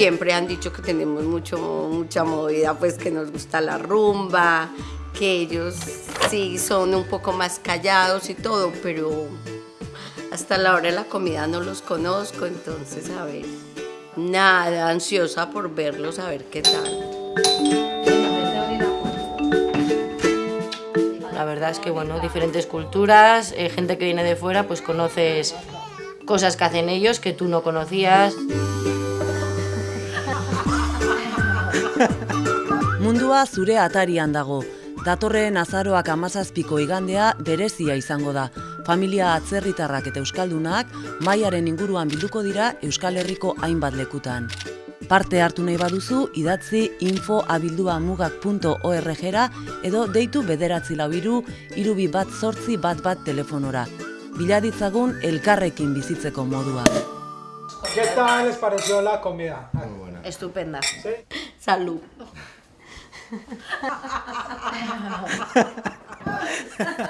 siempre han dicho que tenemos mucho, mucha movida, pues que nos gusta la rumba, que ellos sí son un poco más callados y todo, pero hasta la hora de la comida no los conozco, entonces a ver, nada, ansiosa por verlos, a ver qué tal. La verdad es que, bueno, diferentes culturas, eh, gente que viene de fuera, pues conoces cosas que hacen ellos que tú no conocías. Mundua zure atarian dago. Datorren azaroak amazazpiko igandea berezia izango da. Familia atzerritarrak eta euskaldunak maiaren inguruan bilduko dira Euskal Herriko hainbat lekutan. Parte hartu nahi baduzu, idatzi infoabildua.mugak.org-era edo deitu bederatzi lauiru, irubi bat zortzi bat bat telefonora. Biladitzagun elkarrekin bizitzeko modua. ¿Qué tal les pareció la comida? Estupenda. ¿Sí? Salud.